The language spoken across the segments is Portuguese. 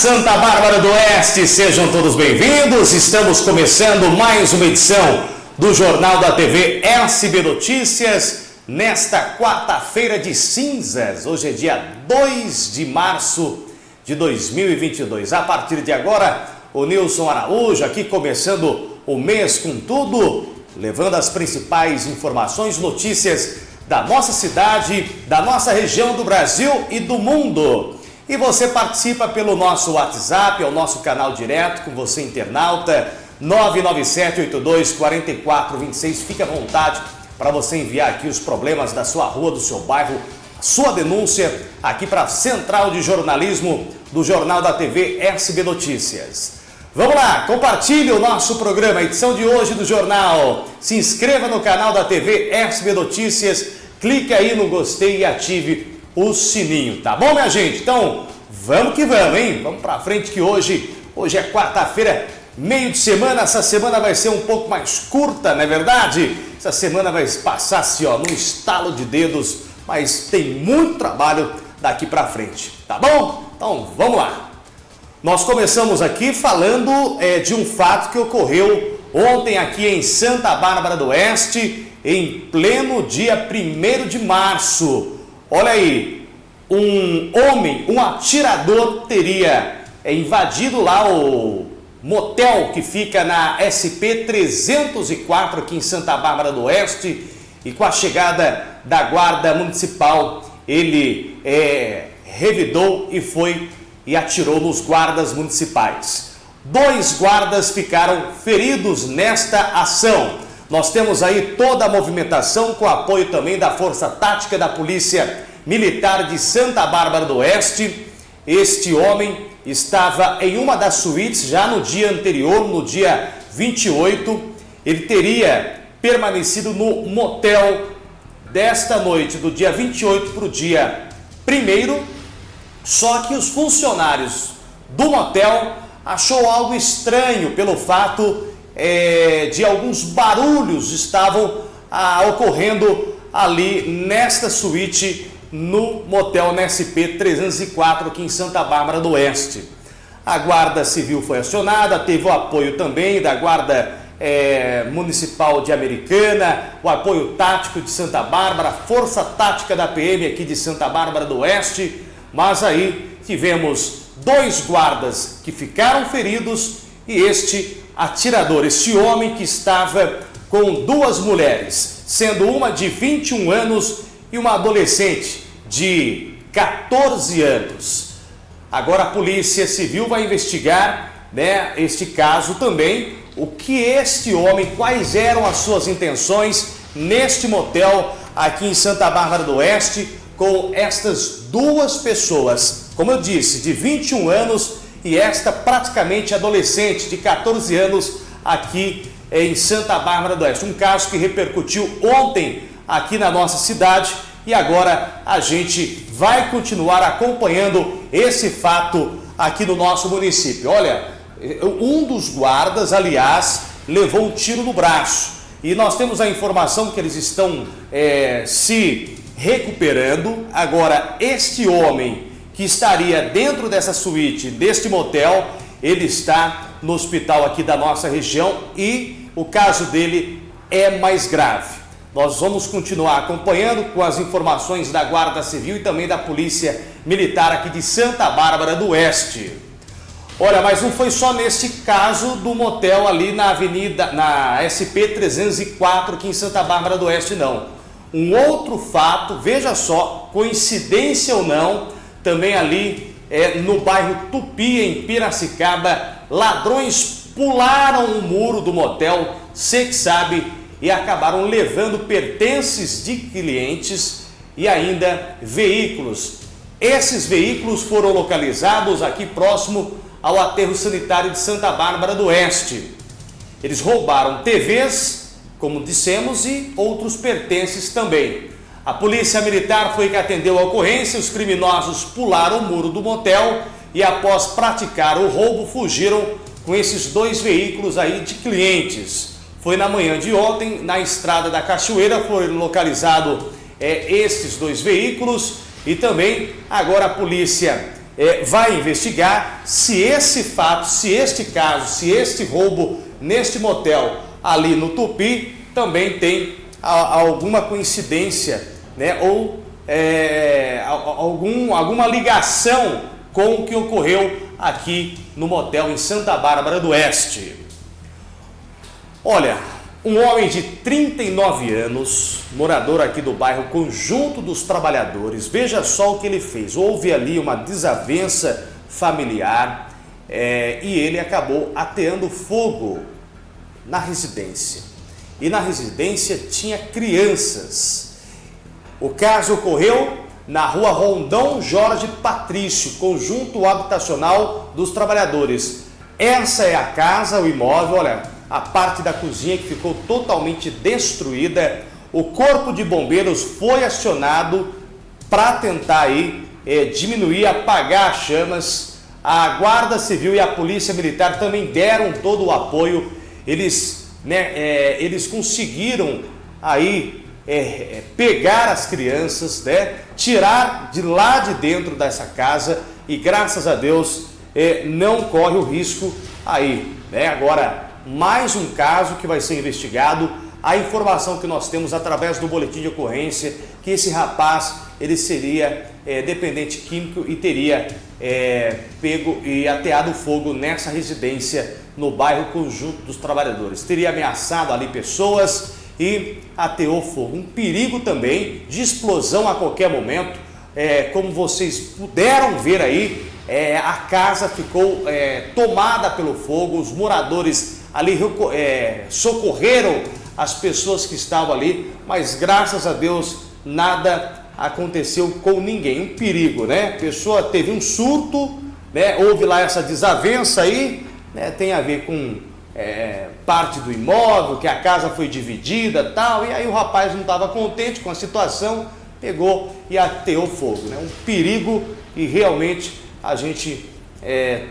Santa Bárbara do Oeste, sejam todos bem-vindos. Estamos começando mais uma edição do Jornal da TV SB Notícias nesta quarta-feira de cinzas. Hoje é dia 2 de março de 2022. A partir de agora, o Nilson Araújo aqui começando o mês com tudo, levando as principais informações, notícias da nossa cidade, da nossa região do Brasil e do mundo. E você participa pelo nosso WhatsApp, é o nosso canal direto com você internauta, 997-82-4426. Fique à vontade para você enviar aqui os problemas da sua rua, do seu bairro, sua denúncia aqui para a Central de Jornalismo do Jornal da TV SB Notícias. Vamos lá, compartilhe o nosso programa, edição de hoje do jornal. Se inscreva no canal da TV SB Notícias, clique aí no gostei e ative o sininho, tá bom, minha gente? Então, vamos que vamos, hein? Vamos pra frente que hoje, hoje é quarta-feira, meio de semana, essa semana vai ser um pouco mais curta, não é verdade? Essa semana vai passar assim, ó, num estalo de dedos, mas tem muito trabalho daqui pra frente, tá bom? Então, vamos lá. Nós começamos aqui falando é, de um fato que ocorreu ontem aqui em Santa Bárbara do Oeste, em pleno dia 1 de março. Olha aí, um homem, um atirador teria invadido lá o motel que fica na SP 304 aqui em Santa Bárbara do Oeste e com a chegada da guarda municipal ele é, revidou e foi e atirou nos guardas municipais. Dois guardas ficaram feridos nesta ação. Nós temos aí toda a movimentação com apoio também da Força Tática da Polícia Militar de Santa Bárbara do Oeste. Este homem estava em uma das suítes já no dia anterior, no dia 28. Ele teria permanecido no motel desta noite, do dia 28 para o dia 1 só que os funcionários do motel achou algo estranho pelo fato é, de alguns barulhos estavam ah, ocorrendo ali nesta suíte no motel NSP 304 aqui em Santa Bárbara do Oeste. A Guarda Civil foi acionada, teve o apoio também da Guarda é, Municipal de Americana, o apoio tático de Santa Bárbara, Força Tática da PM aqui de Santa Bárbara do Oeste, mas aí tivemos dois guardas que ficaram feridos e este atirador, esse homem que estava com duas mulheres, sendo uma de 21 anos e uma adolescente de 14 anos. Agora a Polícia Civil vai investigar né, este caso também, o que este homem, quais eram as suas intenções neste motel aqui em Santa Bárbara do Oeste com estas duas pessoas, como eu disse, de 21 anos e esta praticamente adolescente de 14 anos aqui em Santa Bárbara do Oeste. Um caso que repercutiu ontem aqui na nossa cidade e agora a gente vai continuar acompanhando esse fato aqui no nosso município. Olha, um dos guardas, aliás, levou um tiro no braço e nós temos a informação que eles estão é, se recuperando. Agora, este homem que estaria dentro dessa suíte, deste motel, ele está no hospital aqui da nossa região e o caso dele é mais grave. Nós vamos continuar acompanhando com as informações da Guarda Civil e também da Polícia Militar aqui de Santa Bárbara do Oeste. Olha, mas não foi só neste caso do motel ali na Avenida, na SP 304 aqui em Santa Bárbara do Oeste, não. Um outro fato, veja só, coincidência ou não, também ali é, no bairro Tupi, em Piracicaba, ladrões pularam o muro do motel, você que sabe, e acabaram levando pertences de clientes e ainda veículos. Esses veículos foram localizados aqui próximo ao aterro sanitário de Santa Bárbara do Oeste. Eles roubaram TVs, como dissemos, e outros pertences também. A polícia militar foi que atendeu a ocorrência, os criminosos pularam o muro do motel e após praticar o roubo fugiram com esses dois veículos aí de clientes. Foi na manhã de ontem, na estrada da Cachoeira, foram localizados é, esses dois veículos e também agora a polícia é, vai investigar se esse fato, se este caso, se este roubo neste motel ali no Tupi também tem a, alguma coincidência, né? Ou é, algum, alguma ligação com o que ocorreu aqui no motel em Santa Bárbara do Oeste. Olha, um homem de 39 anos, morador aqui do bairro Conjunto dos Trabalhadores, veja só o que ele fez. Houve ali uma desavença familiar é, e ele acabou ateando fogo na residência. E na residência tinha crianças. O caso ocorreu na rua Rondão Jorge Patrício, Conjunto Habitacional dos Trabalhadores. Essa é a casa, o imóvel, olha, a parte da cozinha que ficou totalmente destruída. O corpo de bombeiros foi acionado para tentar aí é, diminuir, apagar as chamas. A Guarda Civil e a Polícia Militar também deram todo o apoio. Eles, né, é, eles conseguiram aí é, pegar as crianças, né, tirar de lá de dentro dessa casa e graças a Deus não corre o risco aí. Né? Agora mais um caso que vai ser investigado. A informação que nós temos através do boletim de ocorrência que esse rapaz ele seria é, dependente químico e teria é, pego e ateado fogo nessa residência no bairro Conjunto dos Trabalhadores. Teria ameaçado ali pessoas e ateou fogo. Um perigo também de explosão a qualquer momento. É, como vocês puderam ver aí, é, a casa ficou é, tomada pelo fogo, os moradores ali é, socorreram as pessoas que estavam ali, mas graças a Deus nada aconteceu com ninguém. Um perigo, né? A pessoa teve um surto, né? houve lá essa desavença aí, né? tem a ver com é, parte do imóvel, que a casa foi dividida tal, e aí o rapaz não estava contente com a situação, pegou e ateou fogo. Né? Um perigo e realmente a gente é,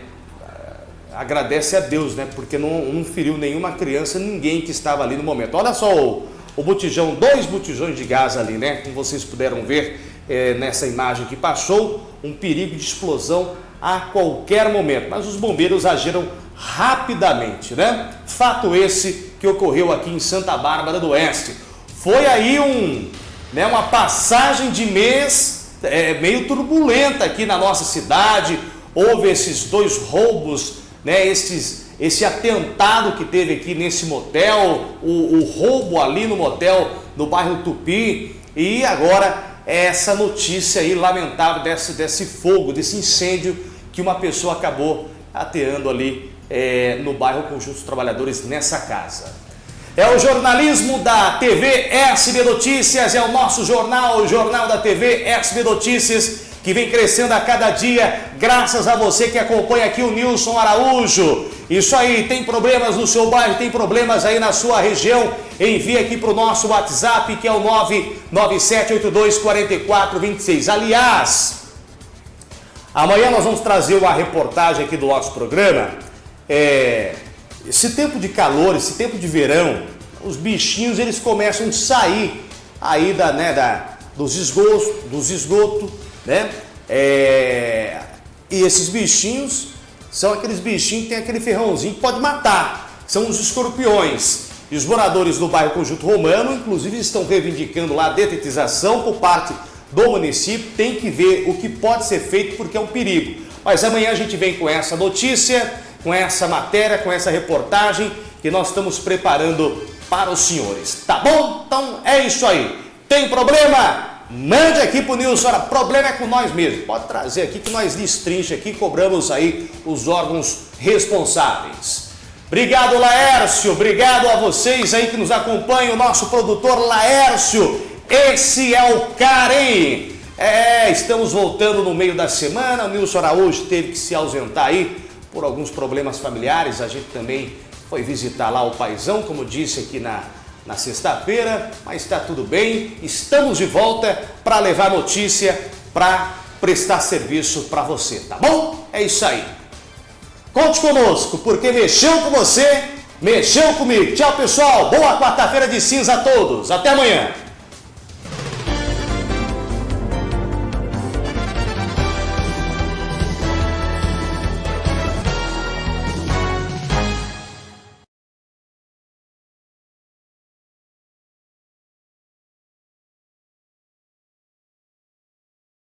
agradece a Deus, né? Porque não, não feriu nenhuma criança, ninguém que estava ali no momento. Olha só o, o botijão, dois botijões de gás ali, né? Como vocês puderam ver é, nessa imagem que passou, um perigo de explosão a qualquer momento. Mas os bombeiros agiram rapidamente, né? Fato esse que ocorreu aqui em Santa Bárbara do Oeste. Foi aí um, né, uma passagem de mês é, meio turbulenta aqui na nossa cidade. Houve esses dois roubos né, esses, esse atentado que teve aqui nesse motel, o, o roubo ali no motel no bairro Tupi e agora essa notícia aí lamentável desse, desse fogo, desse incêndio que uma pessoa acabou ateando ali é, no bairro Conjunto dos Trabalhadores nessa casa. É o jornalismo da TV SB Notícias, é o nosso jornal, o jornal da TV SB Notícias que vem crescendo a cada dia, graças a você que acompanha aqui o Nilson Araújo. Isso aí, tem problemas no seu bairro, tem problemas aí na sua região, envie aqui para o nosso WhatsApp, que é o 997824426. Aliás, amanhã nós vamos trazer uma reportagem aqui do nosso programa. É, esse tempo de calor, esse tempo de verão, os bichinhos eles começam a sair aí da, né, da, dos esgotos, dos esgotos né? É... E esses bichinhos são aqueles bichinhos que tem aquele ferrãozinho que pode matar. São os escorpiões. E os moradores do bairro Conjunto Romano, inclusive, estão reivindicando lá a detetização por parte do município. Tem que ver o que pode ser feito porque é um perigo. Mas amanhã a gente vem com essa notícia, com essa matéria, com essa reportagem que nós estamos preparando para os senhores. Tá bom? Então é isso aí. Tem problema? Mande aqui pro Nilson, olha, problema é com nós mesmo. Pode trazer aqui que nós destrincha aqui, cobramos aí os órgãos responsáveis. Obrigado, Laércio. Obrigado a vocês aí que nos acompanham, o nosso produtor Laércio. Esse é o cara, hein? É, estamos voltando no meio da semana. O Nilson Araújo teve que se ausentar aí por alguns problemas familiares. A gente também foi visitar lá o paizão, como disse aqui na, na sexta-feira, mas está tudo bem. Estamos de volta para levar notícia, para prestar serviço para você, tá bom? É isso aí. Conte conosco, porque mexeu com você, mexeu comigo. Tchau, pessoal. Boa quarta-feira de cinza a todos. Até amanhã.